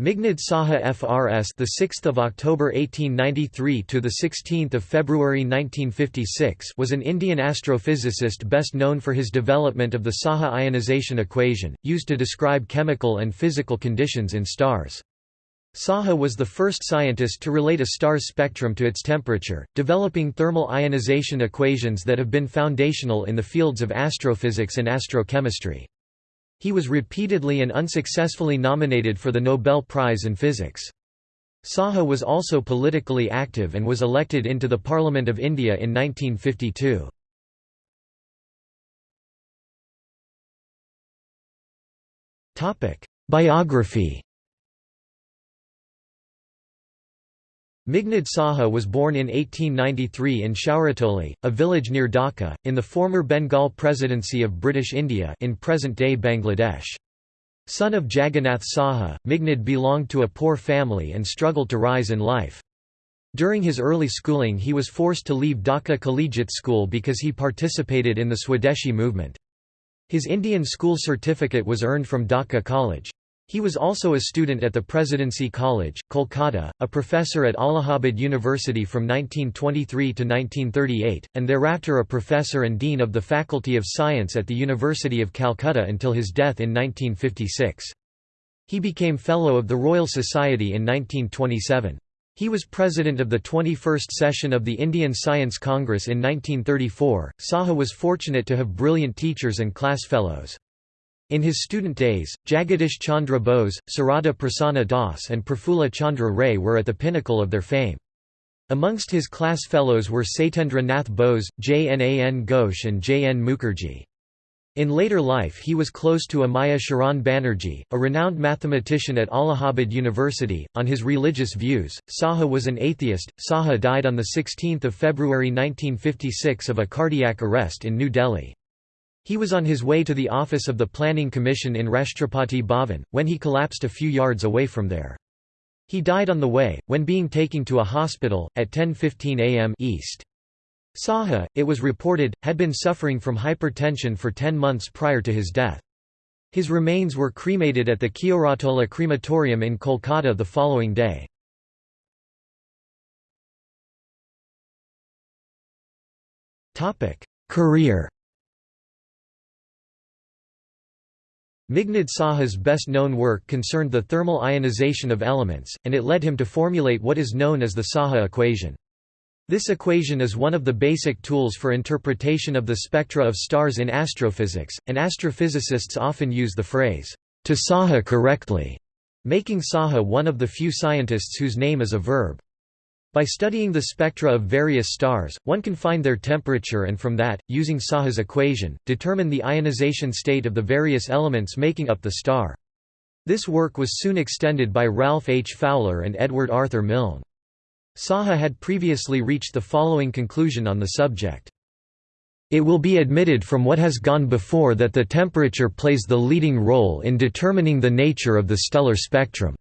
Meghnad Saha FRS the 6th of October 1893 to the 16th of February 1956 was an Indian astrophysicist best known for his development of the Saha ionization equation used to describe chemical and physical conditions in stars. Saha was the first scientist to relate a star's spectrum to its temperature, developing thermal ionization equations that have been foundational in the fields of astrophysics and astrochemistry. He was repeatedly and unsuccessfully nominated for the Nobel Prize in Physics. Saha was also politically active and was elected into the Parliament of India in 1952. Biography Meghnad Saha was born in 1893 in Shauratoli, a village near Dhaka, in the former Bengal Presidency of British India in present-day Bangladesh. Son of Jagannath Saha, Meghnad belonged to a poor family and struggled to rise in life. During his early schooling he was forced to leave Dhaka Collegiate School because he participated in the Swadeshi movement. His Indian school certificate was earned from Dhaka College. He was also a student at the Presidency College, Kolkata, a professor at Allahabad University from 1923 to 1938, and thereafter a professor and dean of the Faculty of Science at the University of Calcutta until his death in 1956. He became Fellow of the Royal Society in 1927. He was president of the 21st session of the Indian Science Congress in 1934. Saha was fortunate to have brilliant teachers and class fellows. In his student days, Jagadish Chandra Bose, Sarada Prasanna Das and Prafulla Chandra Ray were at the pinnacle of their fame. Amongst his class fellows were Satyendra Nath Bose, J. N. A. N. Ghosh and J. N. Mukherjee. In later life he was close to Amiya Sharan Banerjee, a renowned mathematician at Allahabad University. On his religious views, Saha was an atheist. Saha died on 16 February 1956 of a cardiac arrest in New Delhi. He was on his way to the office of the Planning Commission in Rashtrapati Bhavan, when he collapsed a few yards away from there. He died on the way, when being taken to a hospital, at 10.15 am East. Saha, it was reported, had been suffering from hypertension for ten months prior to his death. His remains were cremated at the Keoratala crematorium in Kolkata the following day. Career Meghnad Saha's best-known work concerned the thermal ionization of elements, and it led him to formulate what is known as the Saha equation. This equation is one of the basic tools for interpretation of the spectra of stars in astrophysics, and astrophysicists often use the phrase, to Saha correctly, making Saha one of the few scientists whose name is a verb. By studying the spectra of various stars, one can find their temperature and from that, using Saha's equation, determine the ionization state of the various elements making up the star. This work was soon extended by Ralph H. Fowler and Edward Arthur Milne. Saha had previously reached the following conclusion on the subject. It will be admitted from what has gone before that the temperature plays the leading role in determining the nature of the stellar spectrum.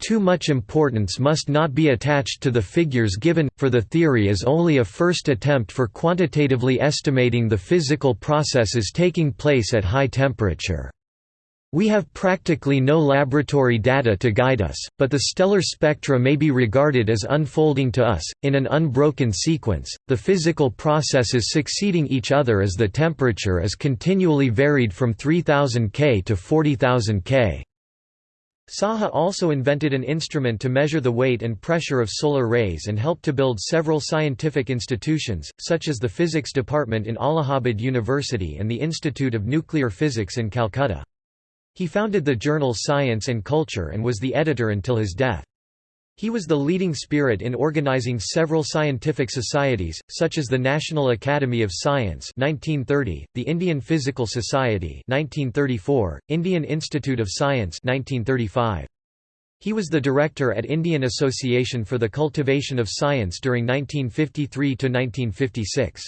Too much importance must not be attached to the figures given, for the theory is only a first attempt for quantitatively estimating the physical processes taking place at high temperature. We have practically no laboratory data to guide us, but the stellar spectra may be regarded as unfolding to us, in an unbroken sequence, the physical processes succeeding each other as the temperature is continually varied from 3000 K to 40,000 K. Saha also invented an instrument to measure the weight and pressure of solar rays and helped to build several scientific institutions, such as the Physics Department in Allahabad University and the Institute of Nuclear Physics in Calcutta. He founded the journal Science and Culture and was the editor until his death. He was the leading spirit in organizing several scientific societies, such as the National Academy of Science 1930, the Indian Physical Society 1934, Indian Institute of Science 1935. He was the director at Indian Association for the Cultivation of Science during 1953 to 1956.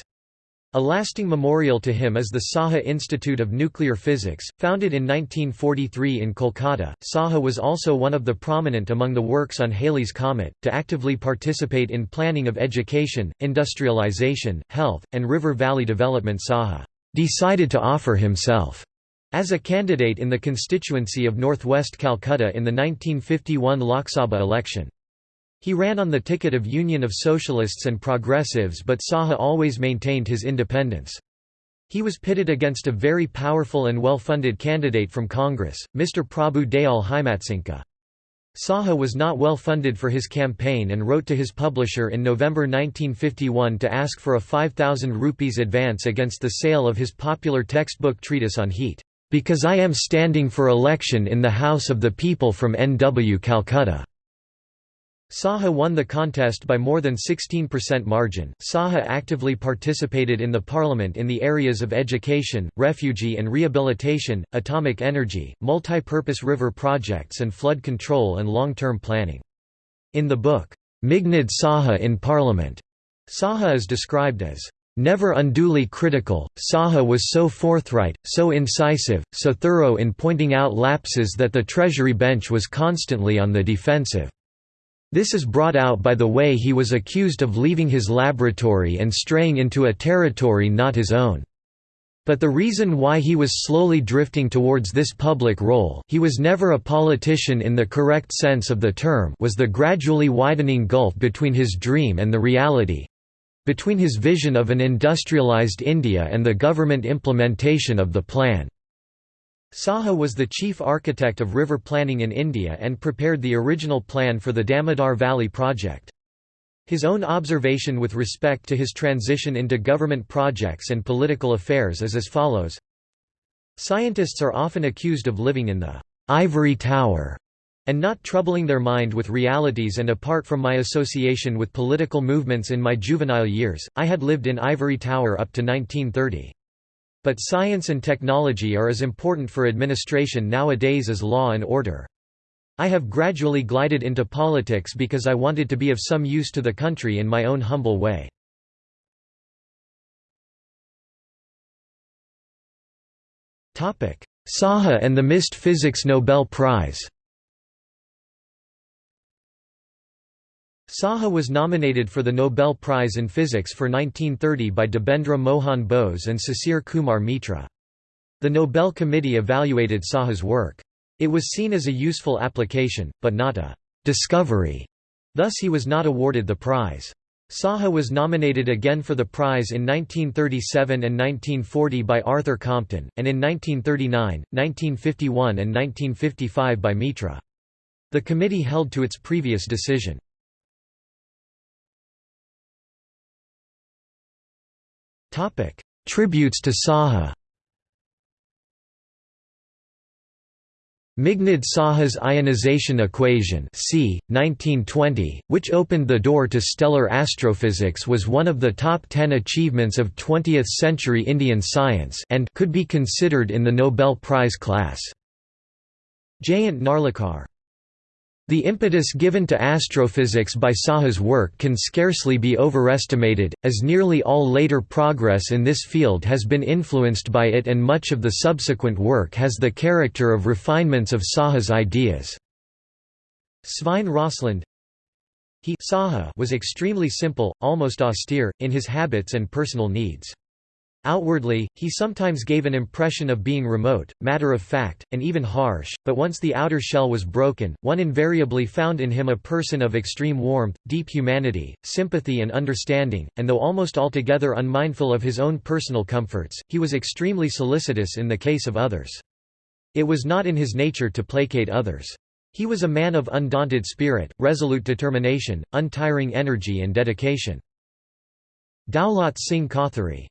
A lasting memorial to him is the Saha Institute of Nuclear Physics, founded in 1943 in Kolkata. Saha was also one of the prominent among the works on Halley's Comet, to actively participate in planning of education, industrialization, health, and river valley development. Saha decided to offer himself As a candidate in the constituency of northwest Calcutta in the 1951 Lok Sabha election. He ran on the ticket of Union of Socialists and Progressives but Saha always maintained his independence. He was pitted against a very powerful and well-funded candidate from Congress, Mr. Prabhu Dayal Himatsinka. Saha was not well funded for his campaign and wrote to his publisher in November 1951 to ask for a 5,000 rupees advance against the sale of his popular textbook treatise on heat because I am standing for election in the House of the People from NW Calcutta. Saha won the contest by more than 16% margin. Saha actively participated in the parliament in the areas of education, refugee and rehabilitation, atomic energy, multi-purpose river projects and flood control and long-term planning. In the book, Meghnad Saha in Parliament, Saha is described as Never unduly critical, Saha was so forthright, so incisive, so thorough in pointing out lapses that the Treasury bench was constantly on the defensive. This is brought out by the way he was accused of leaving his laboratory and straying into a territory not his own. But the reason why he was slowly drifting towards this public role he was never a politician in the correct sense of the term was the gradually widening gulf between his dream and the reality, between his vision of an industrialized India and the government implementation of the plan. Saha was the chief architect of river planning in India and prepared the original plan for the Damodar Valley project. His own observation with respect to his transition into government projects and political affairs is as follows Scientists are often accused of living in the ivory tower and not troubling their mind with realities and apart from my association with political movements in my juvenile years, I had lived in Ivory Tower up to 1930. But science and technology are as important for administration nowadays as law and order. I have gradually glided into politics because I wanted to be of some use to the country in my own humble way. Saha and the Missed Physics Nobel Prize Saha was nominated for the Nobel Prize in Physics for 1930 by Debendra Mohan Bose and Sisir Kumar Mitra. The Nobel Committee evaluated Saha's work. It was seen as a useful application, but not a «discovery», thus he was not awarded the prize. Saha was nominated again for the prize in 1937 and 1940 by Arthur Compton, and in 1939, 1951 and 1955 by Mitra. The committee held to its previous decision. Topic: Tributes to Saha. Meghnad Saha's ionization equation c. 1920, which opened the door to stellar astrophysics was one of the top ten achievements of 20th-century Indian science and could be considered in the Nobel Prize class. Jayant Narlikar the impetus given to astrophysics by Saha's work can scarcely be overestimated, as nearly all later progress in this field has been influenced by it and much of the subsequent work has the character of refinements of Saha's ideas. Svein Rosseland he Saha was extremely simple, almost austere, in his habits and personal needs. Outwardly, he sometimes gave an impression of being remote, matter-of-fact, and even harsh, but once the outer shell was broken, one invariably found in him a person of extreme warmth, deep humanity, sympathy and understanding, and though almost altogether unmindful of his own personal comforts, he was extremely solicitous in the case of others. It was not in his nature to placate others. He was a man of undaunted spirit, resolute determination, untiring energy and dedication. Daulat Singh Kothari